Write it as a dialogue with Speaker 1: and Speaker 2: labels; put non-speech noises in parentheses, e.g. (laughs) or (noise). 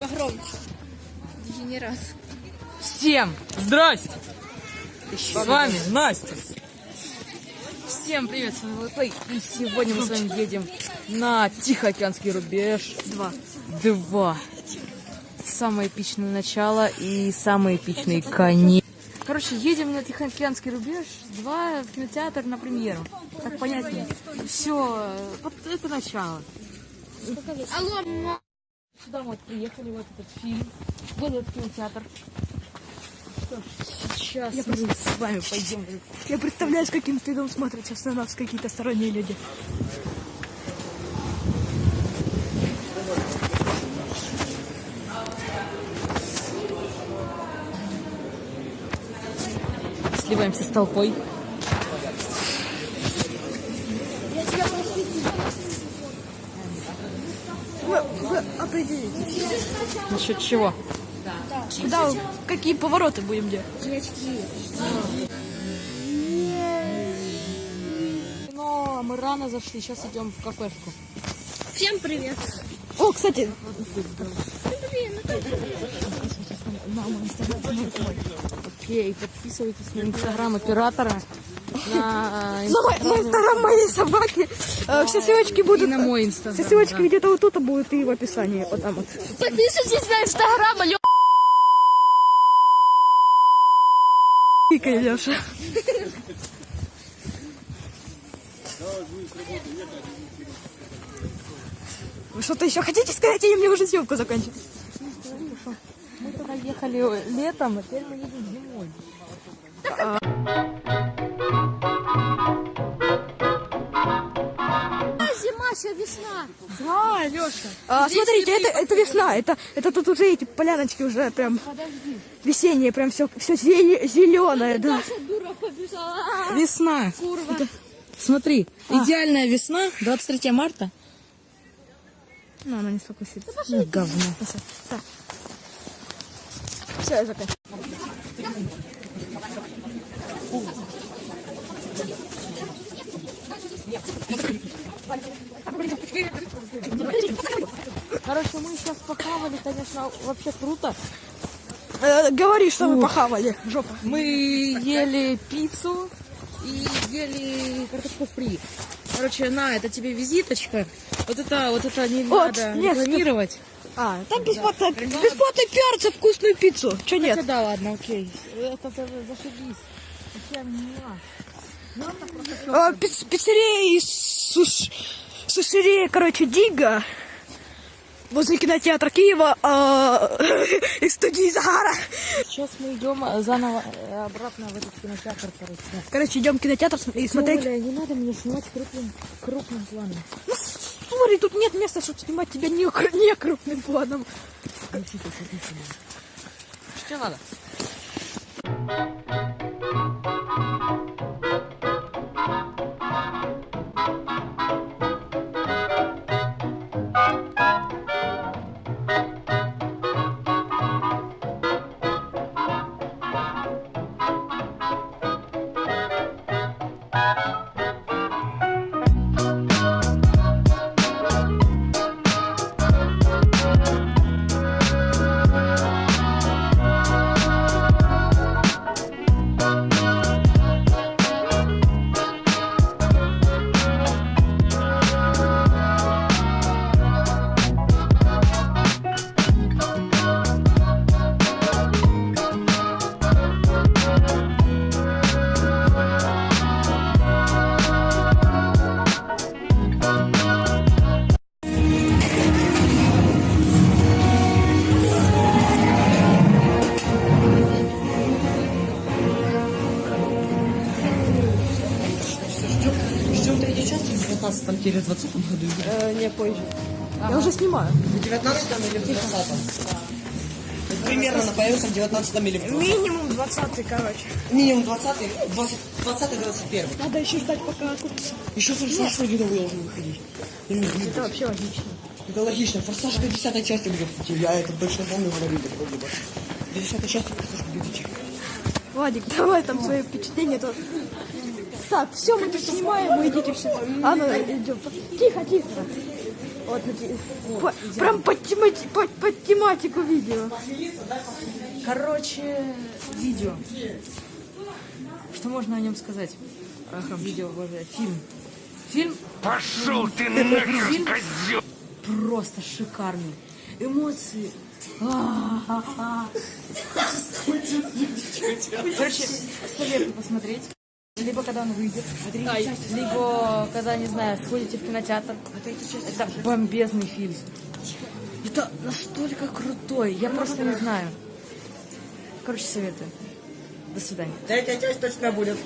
Speaker 1: Погромче. Дегенерат.
Speaker 2: Всем здрасте! С вами Настя. Всем привет, с вами Лэйплей. И сегодня мы с вами едем на Тихоокеанский рубеж 2. 2. Самое эпичное начало и самый эпичный конец. Короче, едем на Тихоокеанский рубеж 2 в кинотеатр на премьеру. Так понятнее. Все, вот это начало.
Speaker 1: Алло,
Speaker 2: Сюда вот приехали, вот этот фильм. Вот этот кинотеатр. Что ж, сейчас мы с вами пойдем.
Speaker 3: Я представляю, с каким стыдом смотрят сейчас на нас какие-то сторонние люди.
Speaker 2: Сливаемся с толпой.
Speaker 3: Вы
Speaker 2: Насчет чего?
Speaker 3: куда, какие повороты будем делать.
Speaker 2: Но мы рано зашли, сейчас идем в кафешку.
Speaker 1: Всем привет.
Speaker 3: О, кстати,
Speaker 2: Окей, подписывайтесь на инстаграм оператора. На, (laughs) э,
Speaker 3: на инстаграм моей собаки э, все ссылочки будут.
Speaker 2: на мой инстаграм.
Speaker 3: Все ссылочки
Speaker 2: да.
Speaker 3: где-то вот тут будут и в описании. Вот там вот.
Speaker 1: Подписывайтесь на инстаграм, алло.
Speaker 3: Пикай, Леша. Вы что-то еще хотите сказать, или мне уже съемку заканчивать?
Speaker 2: Мы туда ехали летом, а теперь мы едем зимой.
Speaker 1: Сейчас весна.
Speaker 2: Да, Леша.
Speaker 3: А, смотрите, это, это весна. Это, это тут уже эти поляночки уже прям весенние, прям все, все зеленое, да.
Speaker 1: Дура побежала.
Speaker 2: Весна.
Speaker 1: Курва.
Speaker 2: Смотри, идеальная весна, 23 марта.
Speaker 3: Ну, она не сфокусится.
Speaker 2: Ну, говно.
Speaker 3: Все, я заканчиваю.
Speaker 2: Короче, мы сейчас похавали, конечно, вообще круто.
Speaker 3: Э, говори, что вы похавали, жопа.
Speaker 2: Мы ели пиццу и ели картошку фри. Короче, на, это тебе визиточка. Вот это, вот это не
Speaker 3: Вот,
Speaker 2: надо
Speaker 3: нет,
Speaker 2: рекламировать.
Speaker 3: А, там бесплатно, бесплатно пиар за вкусную пиццу. Че нет?
Speaker 2: Хотя да, ладно, окей. Это за- зашибись. Вообще, муа.
Speaker 3: А, пиц- пиццерия и суш... сушерия, короче, Дига. Возле кинотеатра Киева а, (laughs) и студии Захара.
Speaker 2: Сейчас мы идем э, заново э, обратно в этот кинотеатр, короче.
Speaker 3: Короче, идем в кинотеатр и смотреть.
Speaker 2: Бля, не надо мне снимать крупным, крупным планом.
Speaker 3: Ну, Смотри, тут нет места, чтобы снимать тебя не, не крупным планом.
Speaker 2: Что надо?
Speaker 4: Третью часть в 19 или в 20 году.
Speaker 3: Э, не позже. Я уже снимаю.
Speaker 4: В 19 или в 20 Примерно она появится в 19 или в 20
Speaker 3: Минимум 20 короче.
Speaker 4: Минимум 20 20 20 21
Speaker 3: Надо еще ждать, пока окупится.
Speaker 4: Еще форсаж вроде новый должен выходить.
Speaker 3: Это вообще логично.
Speaker 4: Это логично. Форсаж до 10 части будет. Я это точно помню, говорили вроде бы. До 10 части форсаж будет.
Speaker 3: Владик, давай там свои впечатления тоже. Так, все, мы тут снимаем, вы идите все. А ну, идем. Тихо, тихо. Вот, по- прям под, темати- под- под тематику видео.
Speaker 2: Короче, видео. Что можно о нем сказать? Ах, видео, боже, фильм. Фильм
Speaker 5: Пошел ты нахер,
Speaker 2: Фильм
Speaker 5: козел!
Speaker 2: просто шикарный. Эмоции. Короче, советую посмотреть. Либо когда он выйдет, либо когда, не знаю, сходите в кинотеатр. Это бомбезный фильм. Это настолько крутой, я просто не знаю. Короче, советую. До свидания.
Speaker 4: Третья часть точно будет.